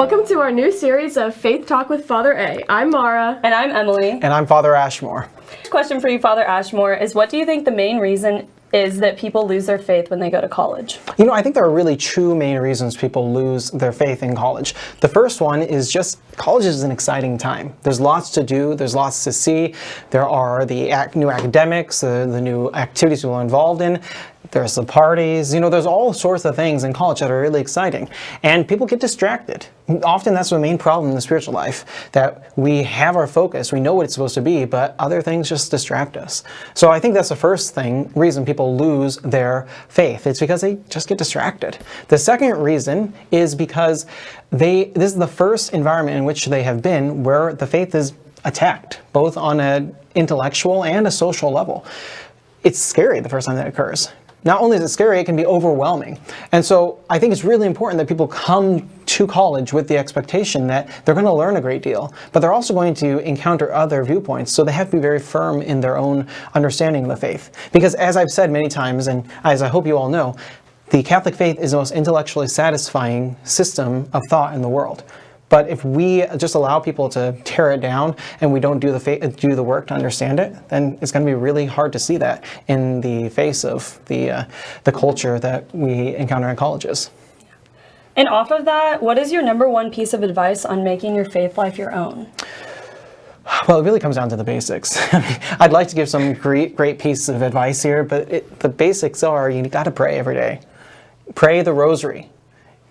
Welcome to our new series of Faith Talk with Father A. I'm Mara. And I'm Emily. And I'm Father Ashmore. Question for you, Father Ashmore, is what do you think the main reason is that people lose their faith when they go to college? You know, I think there are really two main reasons people lose their faith in college. The first one is just college is an exciting time. There's lots to do, there's lots to see. There are the ac new academics, the, the new activities people are involved in. There's the parties, you know, there's all sorts of things in college that are really exciting. And people get distracted. Often that's the main problem in the spiritual life, that we have our focus, we know what it's supposed to be, but other things just distract us. So I think that's the first thing, reason people lose their faith. It's because they just get distracted. The second reason is because they, this is the first environment in which they have been where the faith is attacked, both on an intellectual and a social level. It's scary the first time that occurs. Not only is it scary, it can be overwhelming. And so I think it's really important that people come to college with the expectation that they're going to learn a great deal, but they're also going to encounter other viewpoints, so they have to be very firm in their own understanding of the faith. Because as I've said many times, and as I hope you all know, the Catholic faith is the most intellectually satisfying system of thought in the world. But if we just allow people to tear it down and we don't do the do the work to understand it, then it's going to be really hard to see that in the face of the uh, the culture that we encounter in colleges. And off of that, what is your number one piece of advice on making your faith life your own? Well, it really comes down to the basics. I'd like to give some great, great pieces of advice here, but it, the basics are you got to pray every day. Pray the rosary.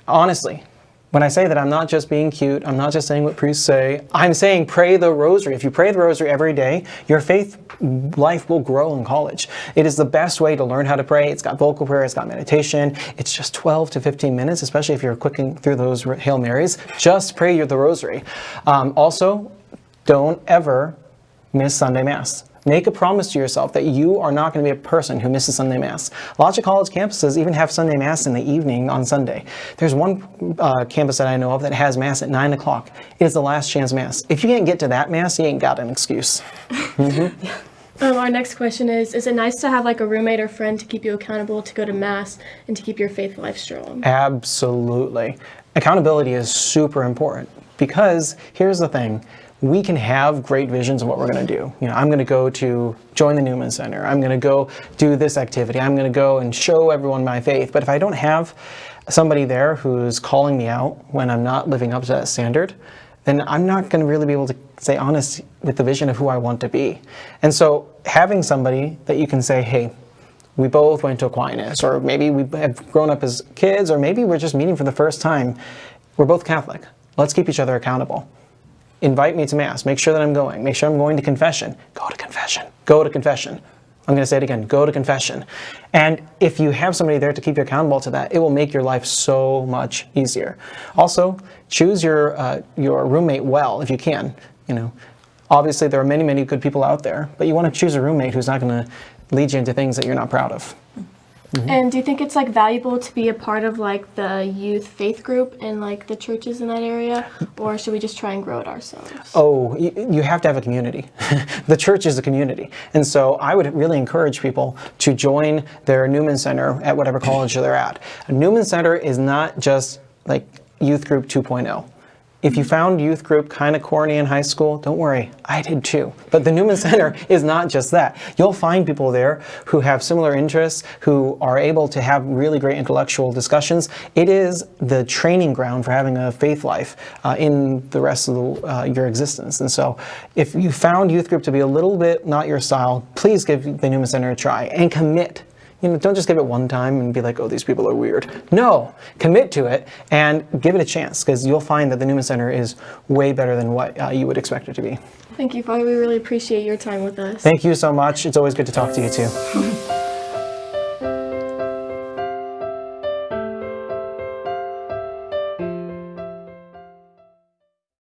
Honestly, when I say that, I'm not just being cute, I'm not just saying what priests say, I'm saying pray the rosary. If you pray the rosary every day, your faith life will grow in college. It is the best way to learn how to pray. It's got vocal prayer, it's got meditation. It's just 12 to 15 minutes, especially if you're clicking through those Hail Marys. Just pray the rosary. Um, also, don't ever miss Sunday Mass. Make a promise to yourself that you are not going to be a person who misses Sunday Mass. Lots of college campuses even have Sunday Mass in the evening on Sunday. There's one uh, campus that I know of that has Mass at 9 o'clock. It is the last chance Mass. If you can't get to that Mass, you ain't got an excuse. Mm -hmm. Um, our next question is, is it nice to have like a roommate or friend to keep you accountable to go to Mass and to keep your faith life strong? Absolutely. Accountability is super important because here's the thing we can have great visions of what we're going to do. You know, I'm going to go to join the Newman Center. I'm going to go do this activity. I'm going to go and show everyone my faith. But if I don't have somebody there who's calling me out when I'm not living up to that standard, then I'm not going to really be able to stay honest with the vision of who I want to be. And so having somebody that you can say, hey, we both went to Aquinas, or maybe we have grown up as kids, or maybe we're just meeting for the first time. We're both Catholic. Let's keep each other accountable invite me to Mass. Make sure that I'm going. Make sure I'm going to confession. Go to confession. Go to confession. I'm going to say it again. Go to confession. And if you have somebody there to keep you accountable to that, it will make your life so much easier. Also, choose your, uh, your roommate well if you can. You know, obviously there are many, many good people out there, but you want to choose a roommate who's not going to lead you into things that you're not proud of. Mm -hmm. And do you think it's like valuable to be a part of like the youth faith group and like the churches in that area, or should we just try and grow it ourselves? Oh, you, you have to have a community. the church is a community, and so I would really encourage people to join their Newman Center at whatever college they're at. A Newman Center is not just like youth group 2.0. If you found youth group kind of corny in high school, don't worry, I did too. But the Newman Center is not just that. You'll find people there who have similar interests, who are able to have really great intellectual discussions. It is the training ground for having a faith life uh, in the rest of the, uh, your existence. And so if you found youth group to be a little bit not your style, please give the Newman Center a try and commit you know, don't just give it one time and be like, oh, these people are weird. No, commit to it and give it a chance because you'll find that the Newman Center is way better than what uh, you would expect it to be. Thank you, Father. We really appreciate your time with us. Thank you so much. It's always good to talk to you too.